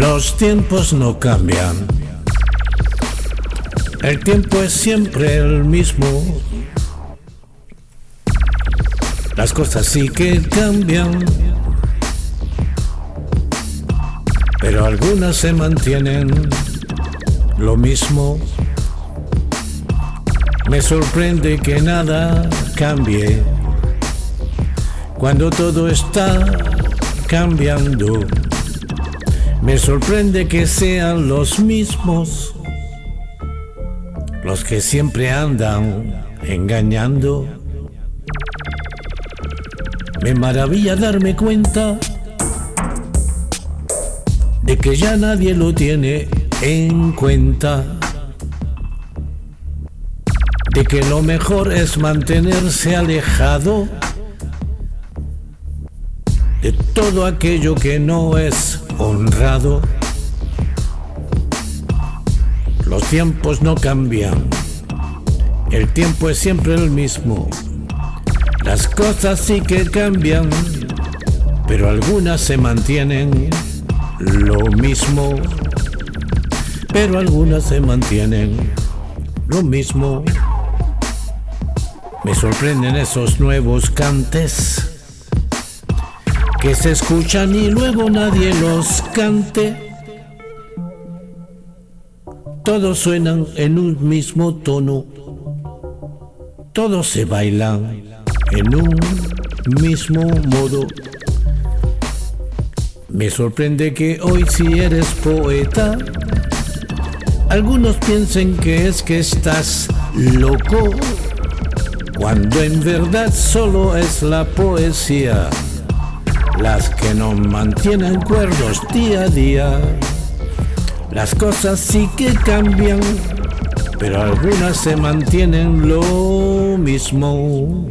Los tiempos no cambian. El tiempo es siempre el mismo. Las cosas sí que cambian. Pero algunas se mantienen lo mismo. Me sorprende que nada cambie cuando todo está cambiando. Me sorprende que sean los mismos los que siempre andan engañando. Me maravilla darme cuenta de que ya nadie lo tiene en cuenta. De que lo mejor es mantenerse alejado de todo aquello que no es honrado. Los tiempos no cambian, el tiempo es siempre el mismo. Las cosas sí que cambian, pero algunas se mantienen lo mismo. Pero algunas se mantienen lo mismo. Me sorprenden esos nuevos cantes que se escuchan y luego nadie los cante. Todos suenan en un mismo tono, todos se bailan en un mismo modo. Me sorprende que hoy si eres poeta, algunos piensen que es que estás loco, cuando en verdad solo es la poesía las que nos mantienen cuerdos día a día. Las cosas sí que cambian, pero algunas se mantienen lo mismo.